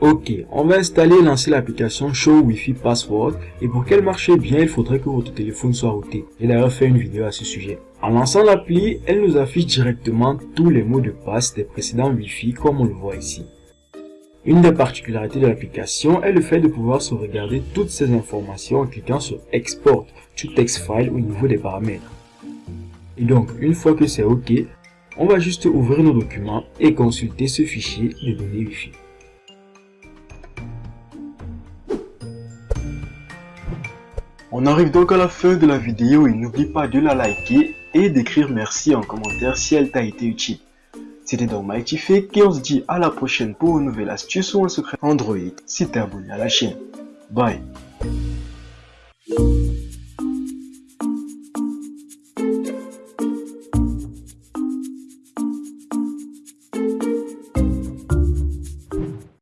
Ok, on va installer et lancer l'application Show Wi-Fi Password et pour qu'elle marche bien, il faudrait que votre téléphone soit routé. J'ai d'ailleurs fait une vidéo à ce sujet. En lançant l'appli, elle nous affiche directement tous les mots de passe des précédents Wi-Fi comme on le voit ici. Une des particularités de l'application est le fait de pouvoir sauvegarder toutes ces informations en cliquant sur Export to Text File au niveau des paramètres. Et donc, une fois que c'est OK, on va juste ouvrir nos documents et consulter ce fichier de données Wi-Fi. On arrive donc à la fin de la vidéo et n'oublie pas de la liker et d'écrire merci en commentaire si elle t'a été utile. C'était donc Fake et on se dit à la prochaine pour une nouvelle astuce ou un secret Android si t'es abonné à la chaîne. Bye